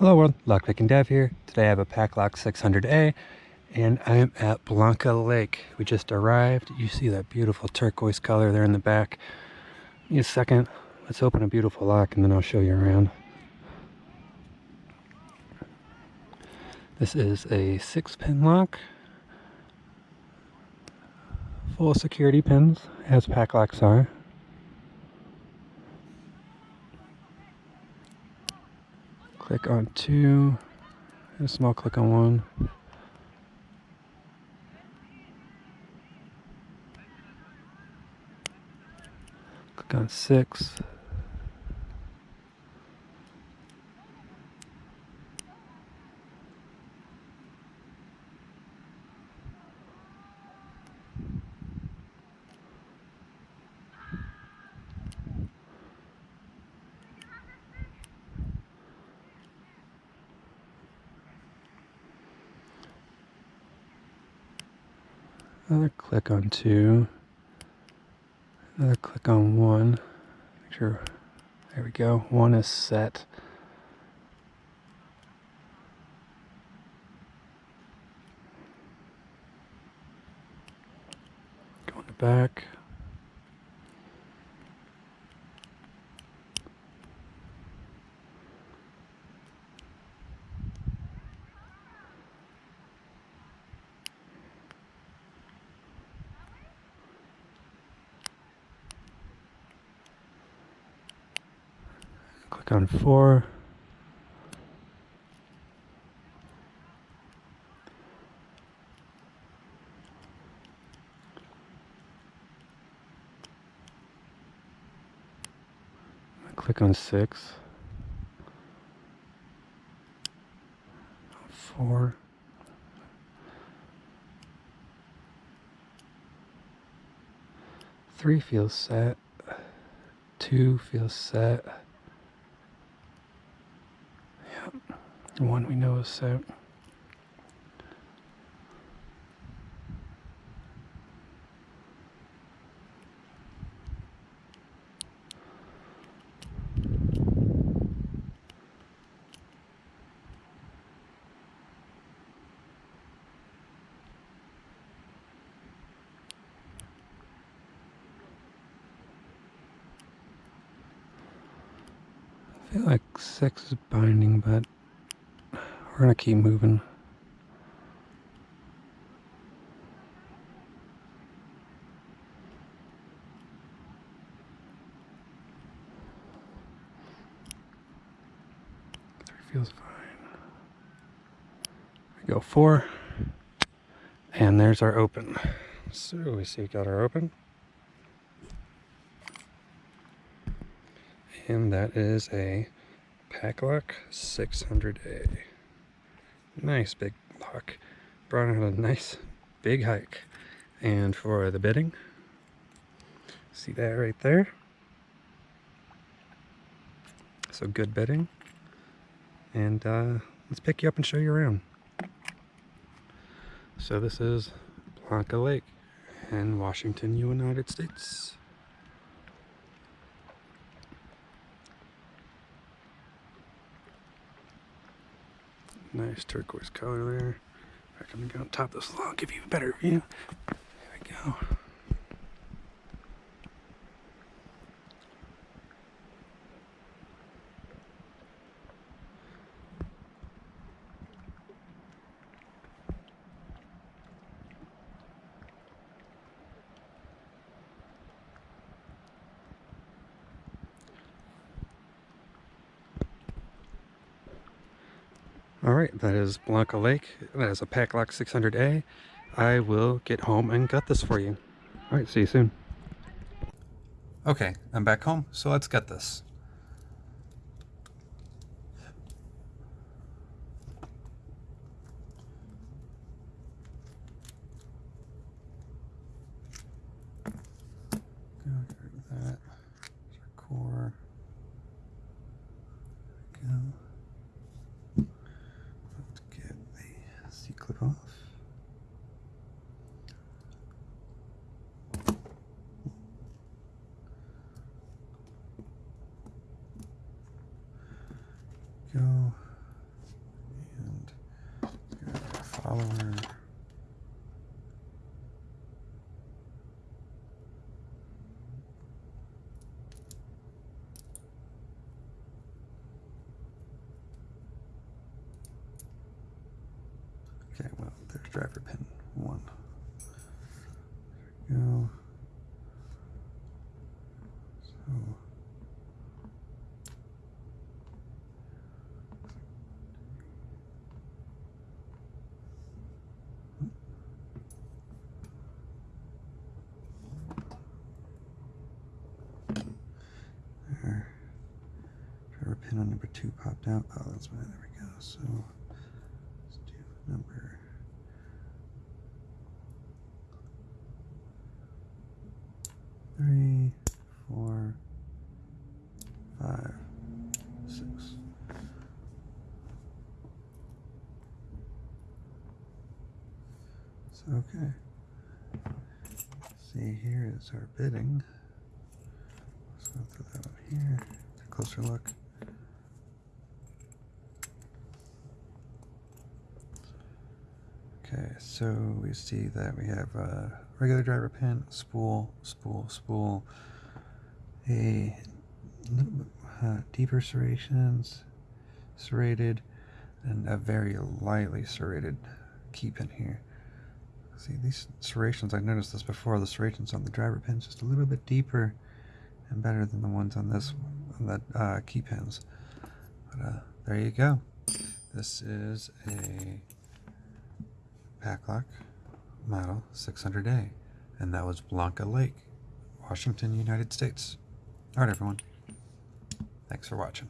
Hello world, Lockpicking Dev here. Today I have a Paclock 600A and I'm at Blanca Lake. We just arrived. You see that beautiful turquoise color there in the back. Give me a second. Let's open a beautiful lock and then I'll show you around. This is a six pin lock. Full security pins as Paclocks are. Click on two, and a small click on one. Click on six. Another click on two. Another click on one. Make sure, there we go. One is set. Go in the back. On four. Click on six. Four. Three feels set. Two feels set. One we know is set. I feel like six is binding, but we're gonna keep moving. Three feels fine. We go four, and there's our open. So we see we got our open. And that is a Paclock 600A. Nice big lock. Brought on a nice big hike. And for the bedding, see that right there? So good bedding. And uh, let's pick you up and show you around. So this is Blanca Lake in Washington, United States. Nice turquoise color there. I'm gonna go on top of this log, give you a better view. There we go. All right, that is Blanca Lake. That is a Paclock 600A. I will get home and gut this for you. All right, see you soon. Okay, I'm back home, so let's get this. click off. Go and followers. Okay, well, there's driver pin one. There we go. So. There. Driver pin on number two popped out. Oh, that's why. There we go. So let's do number. Three, four, five, six. So, okay. See, here is our bitting. Let's go through that one here. Take a closer look. Okay, so we see that we have a regular driver pin, spool, spool, spool, a uh, deeper serrations, serrated, and a very lightly serrated key pin here. See, these serrations, I noticed this before, the serrations on the driver pins just a little bit deeper and better than the ones on this on the uh, key pins. But uh, there you go. This is a Paclock Model 600A, and that was Blanca Lake, Washington, United States. All right, everyone. Thanks for watching.